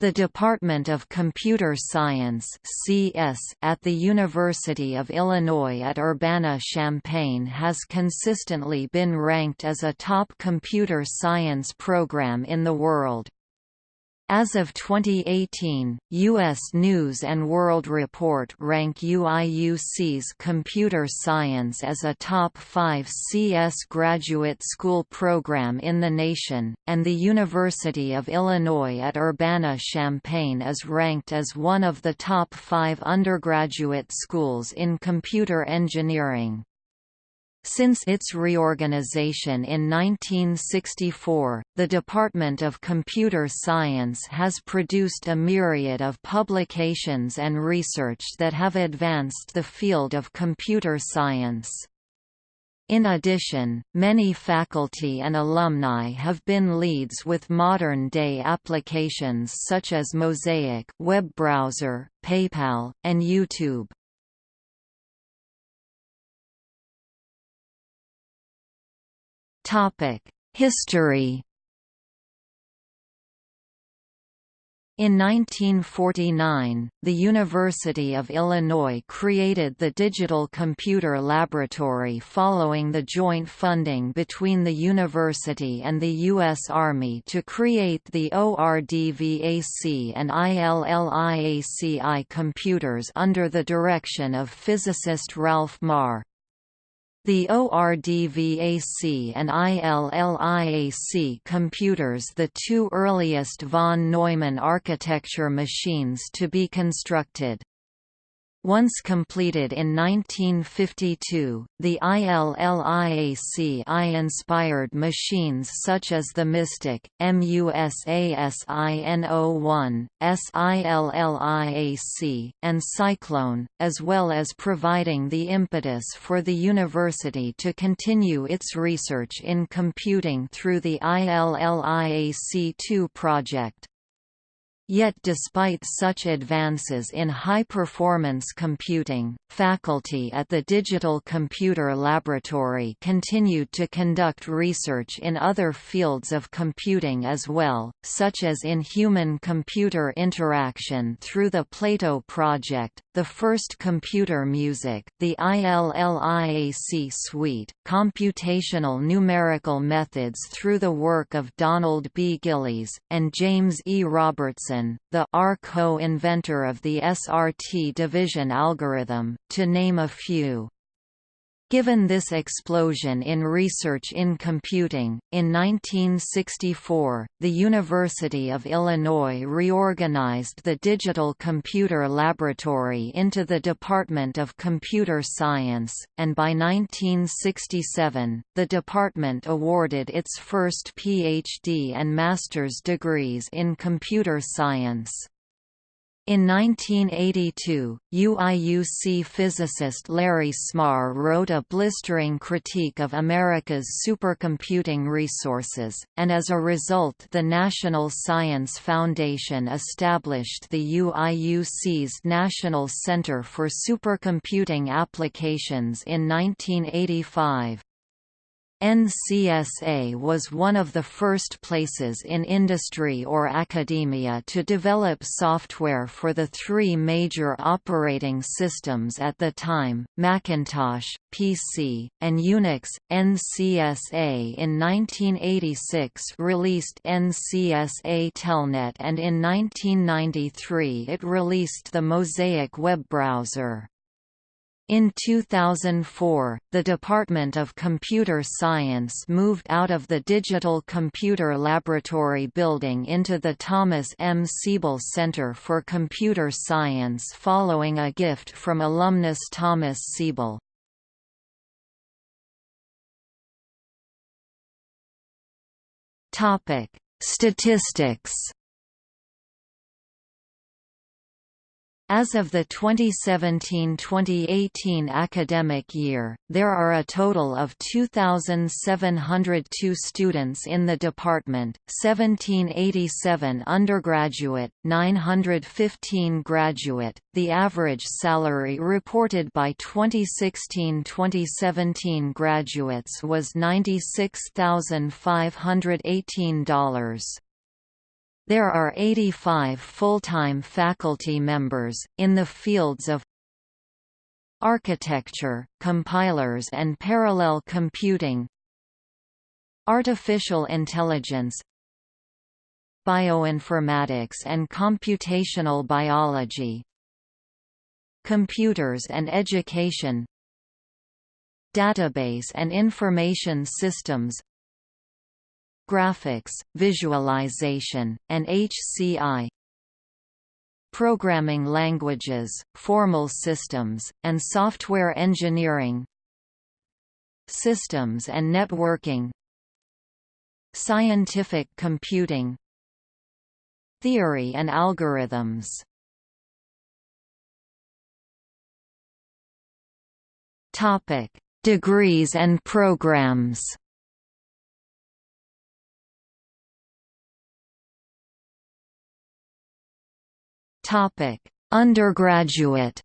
The Department of Computer Science at the University of Illinois at Urbana-Champaign has consistently been ranked as a top computer science program in the world. As of 2018, U.S. News & World Report rank UIUC's computer science as a top 5 CS graduate school program in the nation, and the University of Illinois at Urbana-Champaign is ranked as one of the top five undergraduate schools in computer engineering. Since its reorganization in 1964, the Department of Computer Science has produced a myriad of publications and research that have advanced the field of computer science. In addition, many faculty and alumni have been leads with modern-day applications such as Mosaic web browser, PayPal, and YouTube. History In 1949, the University of Illinois created the Digital Computer Laboratory following the joint funding between the university and the U.S. Army to create the ORDVAC and ILLIAC I computers under the direction of physicist Ralph Meagher. The ORDVAC and ILLIAC computers the two earliest von Neumann architecture machines to be constructed. Once completed in 1952, the ILLIAC-I-inspired machines such as the MISTIC, MUSASINO-1, SILLIAC, and Cyclone, as well as providing the impetus for the university to continue its research in computing through the ILLIAC-2 project. Yet despite such advances in high-performance computing, faculty at the Digital Computer Laboratory continued to conduct research in other fields of computing as well, such as in human-computer interaction through the Plato project, the first computer music, the ILLIAC suite, computational numerical methods through the work of Donald B. Gillies, and James E. Robertson the R co-inventor of the SRT division algorithm, to name a few. Given this explosion in research in computing, in 1964, the University of Illinois reorganized the Digital Computer Laboratory into the Department of Computer Science, and by 1967, the department awarded its first PhD and master's degrees in computer science. In 1982, UIUC physicist Larry Smarr wrote a blistering critique of America's supercomputing resources, and as a result the National Science Foundation established the UIUC's National Center for Supercomputing Applications in 1985. NCSA was one of the first places in industry or academia to develop software for the three major operating systems at the time, Macintosh, PC, and Unix. NCSA in 1986 released NCSA Telnet and in 1993 it released the Mosaic web browser. In 2004, the Department of Computer Science moved out of the Digital Computer Laboratory building into the Thomas M. Siebel Center for Computer Science following a gift from alumnus Thomas Siebel. Statistics As of the 2017–2018 academic year, there are a total of 2,702 students in the department, 1787 undergraduate, 915 graduate. The average salary reported by 2016–2017 graduates was $96,518. There are 85 full-time faculty members, in the fields of architecture, compilers and parallel computing artificial intelligence bioinformatics and computational biology computers and education database and information systems graphics, visualization, and HCI programming languages, formal systems, and software engineering systems and networking scientific computing theory and algorithms. Topic degrees and programs Topic: Undergraduate?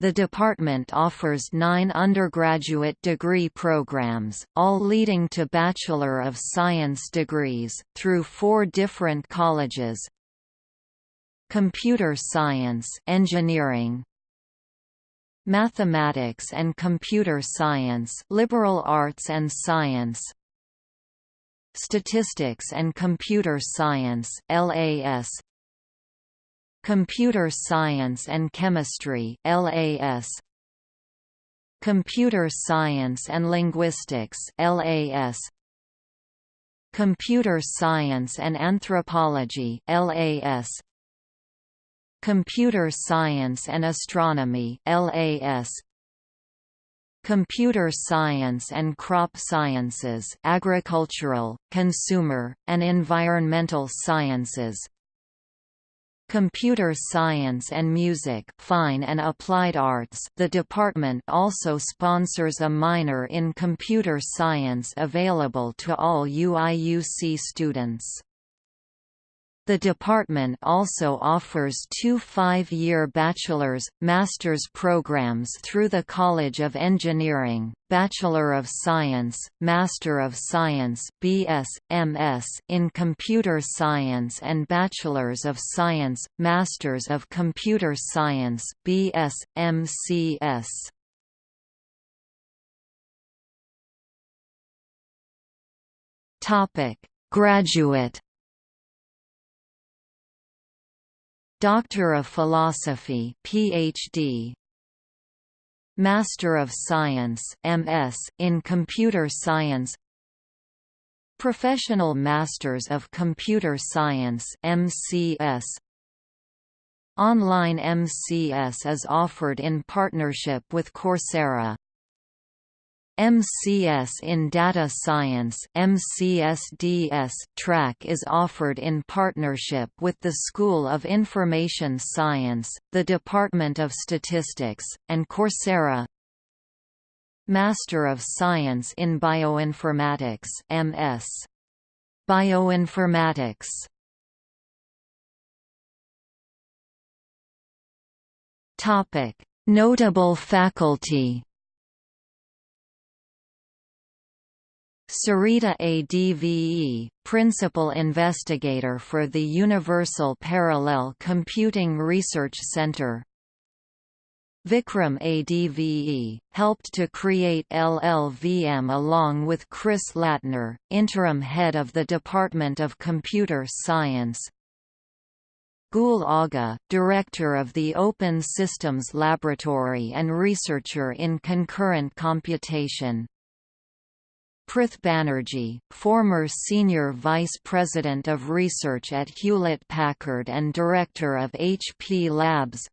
The department offers nine undergraduate degree programs, all leading to Bachelor of Science degrees, through four different colleges. Computer Science Engineering, Mathematics and Computer Science Liberal Arts and Science Statistics and Computer Science LAS Computer Science and Chemistry LAS Computer Science and Linguistics LAS Computer Science and Anthropology LAS Computer Science and Astronomy LAS Computer Science and Crop Sciences Agricultural, Consumer, and Environmental Sciences Computer Science and Music Fine and Applied Arts The department also sponsors a minor in Computer Science available to all UIUC students. The department also offers two five-year bachelor's, master's programs through the College of Engineering, Bachelor of Science, Master of Science BS, MS in Computer Science and Bachelors of Science, Masters of Computer Science BS, MCS. Graduate Doctor of Philosophy PhD Master of Science MS in Computer Science. Professional Masters of Computer Science MCS Online MCS is offered in partnership with Coursera MCS in Data Science MCSDS track is offered in partnership with the School of Information Science, the Department of Statistics, and Coursera. Master of Science in Bioinformatics MS. Bioinformatics Notable faculty Sarita Adve, Principal Investigator for the Universal Parallel Computing Research Center. Vikram Adve, helped to create LLVM along with Chris Lattner, Interim Head of the Department of Computer Science. Gul Agha, Director of the Open Systems Laboratory and researcher in concurrent computation Prith Banerjee, former Senior Vice President of Research at Hewlett-Packard and Director of HP Labs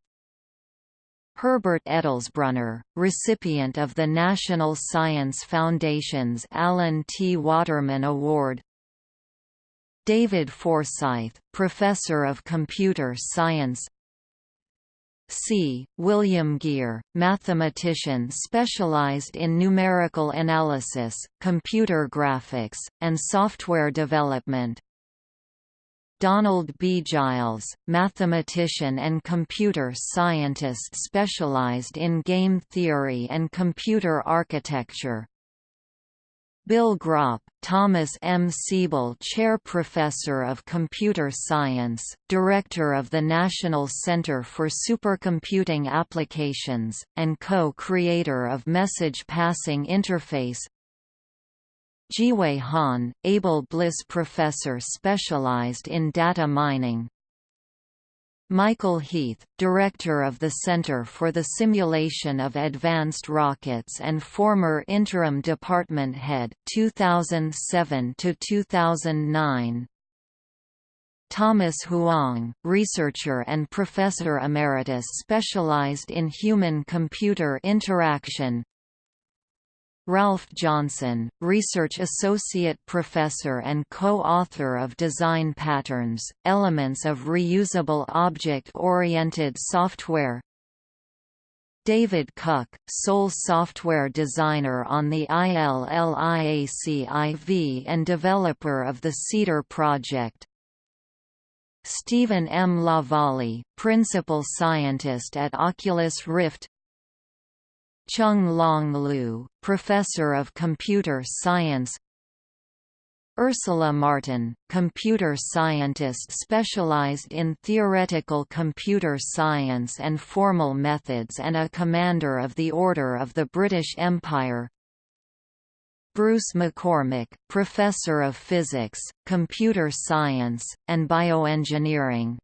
Herbert Edelsbrunner, recipient of the National Science Foundation's Alan T. Waterman Award David Forsyth, Professor of Computer Science C. William Gear, mathematician specialized in numerical analysis, computer graphics, and software development. Donald B. Gillies, mathematician and computer scientist specialized in game theory and computer architecture. Bill Gropp, Thomas M. Siebel Chair Professor of Computer Science, Director of the National Center for Supercomputing Applications, and co-creator of Message Passing Interface Jiawei Han, Abel Bliss Professor specialized in data mining, Michael Heath, Director of the Center for the Simulation of Advanced Rockets and former Interim Department Head 2007 to 2009. Thomas Huang, researcher and professor emeritus specialized in human-computer interaction Ralph Johnson, Research Associate Professor and co-author of Design Patterns, Elements of Reusable Object-Oriented Software David Kuck, sole software designer on the ILLIAC IV and developer of the Cedar project Stephen M. LaValle, principal scientist at Oculus Rift Chung Laung Liu, Professor of Computer Science. Ursula Martin, computer scientist specialized in theoretical computer science and formal methods and a Commander of the Order of the British Empire. Bruce McCormick, Professor of Physics, Computer Science, and Bioengineering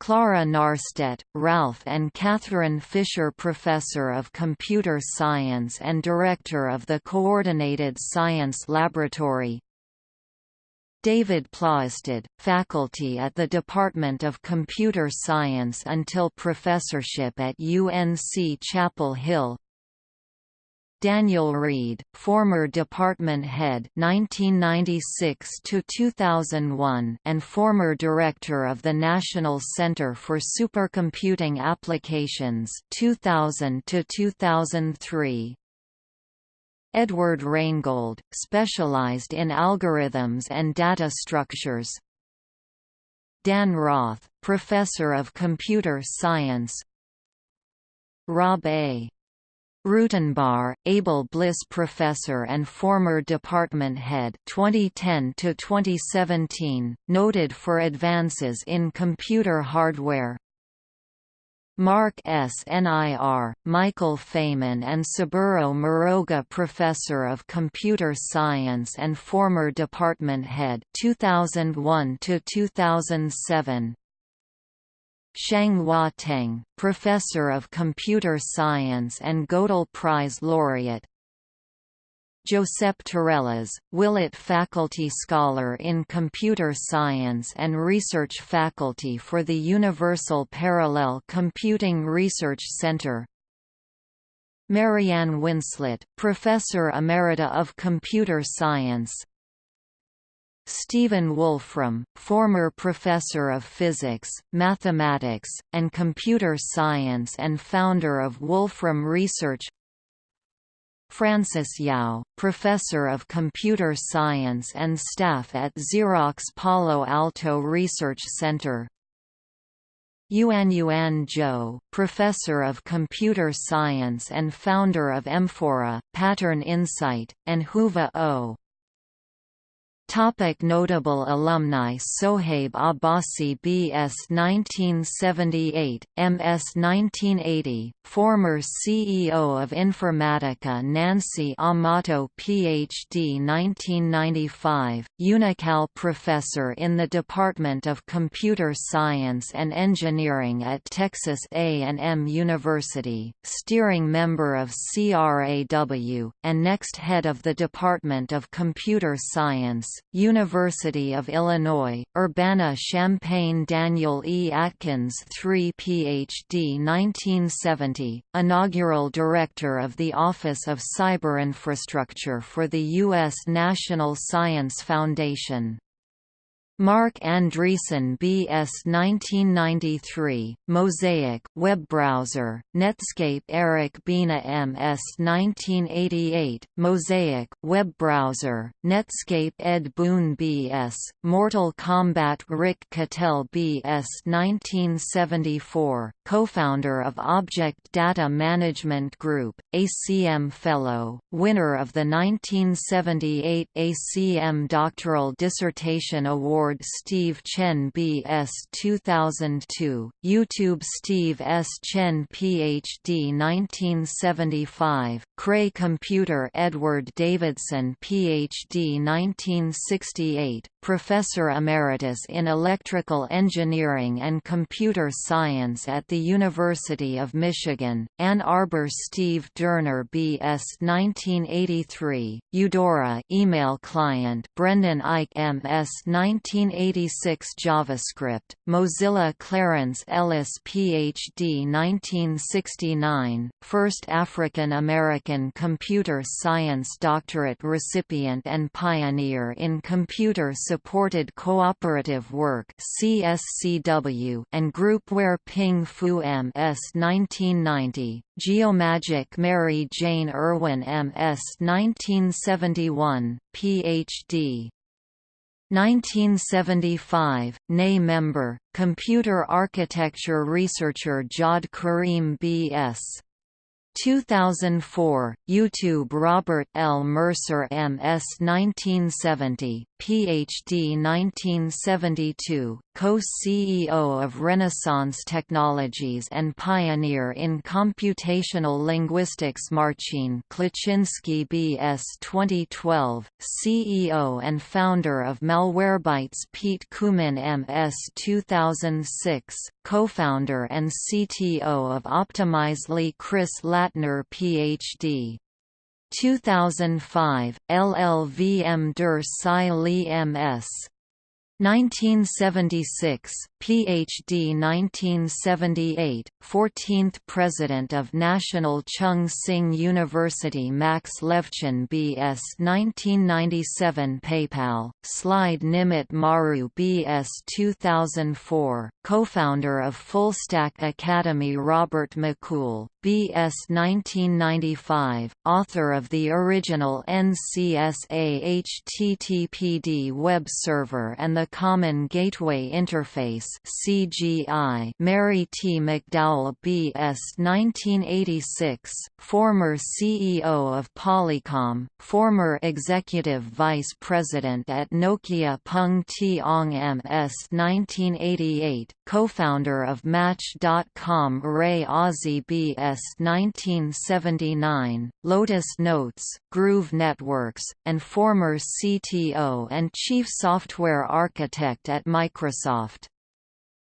Clara Nahrstedt, Ralph and Catherine Fisher Professor of Computer Science and Director of the Coordinated Science Laboratory. David Plaisted, faculty at the Department of Computer Science until professorship at UNC Chapel Hill Daniel Reed, former department head 1996 to 2001 and former director of the National Center for Supercomputing Applications 2000 to 2003. Edward Reingold, specialized in algorithms and data structures. Dan Roth, professor of computer science. Rob A. Rutenbar, Abel Bliss Professor and former department head 2010 to 2017, noted for advances in computer hardware. Mark S. Nir, Michael Faiman and Saburo Muroga Professor of Computer Science and former department head 2001 to 2007. Hua Teng, Professor of Computer Science and Gödel Prize laureate. Josep Torrellas, Willett Faculty Scholar in Computer Science and Research Faculty for the Universal Parallel Computing Research Center. Marianne Winslett, Professor Emerita of Computer Science Stephen Wolfram, former professor of physics, mathematics, and computer science and founder of Wolfram Research Frances Yao, professor of computer science and staff at Xerox Palo Alto Research Center Yuanyuan Zhou, professor of computer science and founder of Emphora, Pattern Insight, and Whova O. Topic notable alumni Sohaib Abbasi B.S. 1978, M.S. 1980, former CEO of Informatica Nancy Amato Ph.D. 1995, Unocal Professor in the Department of Computer Science and Engineering at Texas A&M University, steering member of CRAW, and next head of the Department of Computer Science University of Illinois, Urbana-Champaign Daniel E. Atkins III Ph.D. 1970, inaugural Director of the Office of Cyber Infrastructure for the U.S. National Science Foundation Marc Andreessen BS 1993, Mosaic web browser, Netscape Eric Bina MS 1988, Mosaic web browser, Netscape Ed Boon BS, Mortal Kombat Rick Cattell BS 1974, co-founder of Object Data Management Group, ACM Fellow, winner of the 1978 ACM Doctoral Dissertation Award Steve Chen B.S. 2002, YouTube Steve S. Chen Ph.D. 1975, Cray Computer Edward Davidson Ph.D. 1968, Professor Emeritus in Electrical Engineering and Computer Science at the University of Michigan, Ann Arbor Steve Dorner B.S. 1983, Eudora email client Brendan Eich M.S. 19 1986 JavaScript, Mozilla Clarence Ellis Ph.D. 1969, first African-American computer science doctorate recipient and pioneer in computer-supported cooperative work CSCW and groupware Ping Fu M.S. 1990, Geomagic Mary Jane Irwin M.S. 1971, Ph.D. 1975, NEI member, computer architecture researcher Jawed Karim B.S. 2004, YouTube Robert L. Mercer M.S. 1970, Ph.D. 1972, co-CEO of Renaissance Technologies and pioneer in computational linguistics Marcin Kleczynski B.S. 2012, CEO and founder of Malwarebytes Pete Koomen M.S. 2006, co-founder and CTO of Optimizely Chris Lattner Ph.D. 2005, LLVM der Li MS 1976, Ph.D. 1978, 14th President of National Chung Hsing University Max Levchin B.S. 1997 PayPal, Slide Nimit Maru B.S. 2004, co-founder of Fullstack Academy Robert McCool, B.S. 1995, author of the original NCSA HTTPD web server and the Common Gateway Interface CGI Mary T. McDowell B.S. 1986, former CEO of Polycom, former Executive Vice President at Nokia Pung Peng Tiong M.S. 1988, co-founder of Match.com Ray Ozzie B.S. 1979, Lotus Notes, Groove Networks, and former CTO and Chief Software Architect at Microsoft.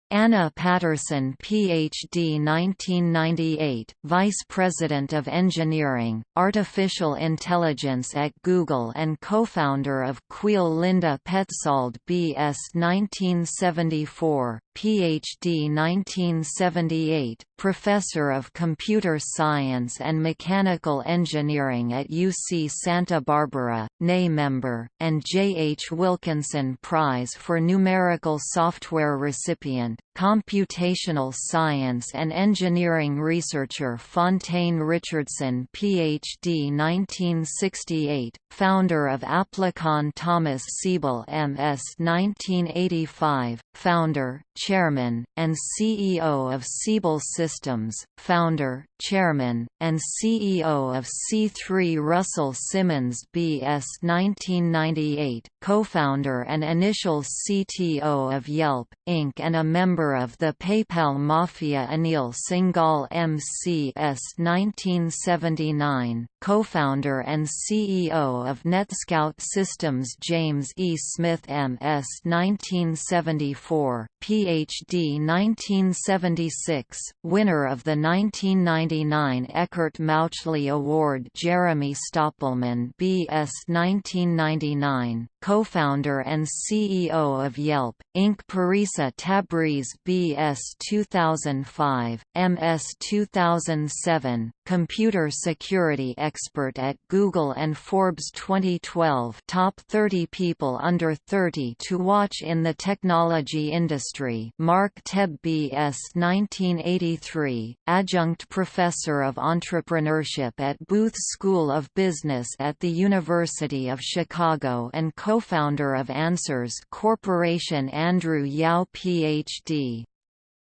Anna Patterson Ph.D. 1998, Vice President of Engineering, Artificial Intelligence at Google and co-founder of Cuil Linda Petzold B.S. 1974, Ph.D. 1978, Professor of Computer Science and Mechanical Engineering at UC Santa Barbara, NEI member, and J. H. Wilkinson Prize for Numerical Software recipient, computational science and engineering researcher Fontaine Richardson Ph.D. 1968, founder of Applicon Thomas Siebel MS 1985, founder, chairman, and CEO of Siebel Systems, founder, chairman, and CEO of C3 Russell Simmons B.S. 1998, co-founder and initial CTO of Yelp, Inc. and a member of the PayPal Mafia Anil Singhal M.C.S. 1979, co-founder and CEO of NetScout Systems James E. Smith M.S. 1974, Ph.D. 1976, winner of the 1999 Eckert Mauchly Award Jeremy Stoppelman B.S. 1999, co-founder and CEO of Yelp, Inc. Parisa Tabriz B.S. 2005, M.S. 2007, computer security expert at Google and Forbes 2012 Top 30 People Under 30 to Watch in the Technology Industry Mark Tebbe B.S. 1983, adjunct professor of entrepreneurship at Booth School of Business at the University of Chicago and co-founder of Answers Corporation Andrew Yao Ph.D.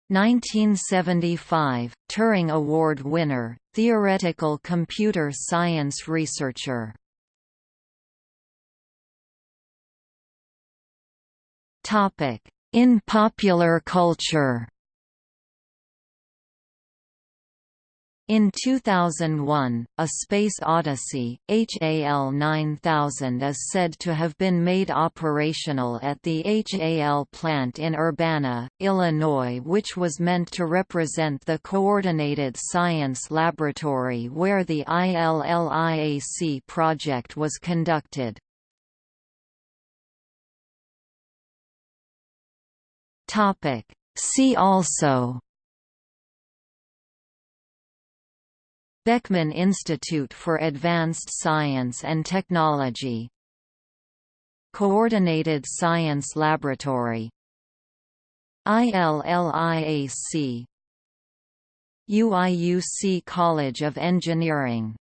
1975, Turing Award winner, theoretical computer science researcher. In popular culture In 2001, A Space Odyssey, HAL 9000 is said to have been made operational at the HAL plant in Urbana, Illinois which was meant to represent the Coordinated Science Laboratory where the ILLIAC project was conducted. See also Beckman Institute for Advanced Science and Technology. Coordinated Science Laboratory. ILLIAC UIUC College of Engineering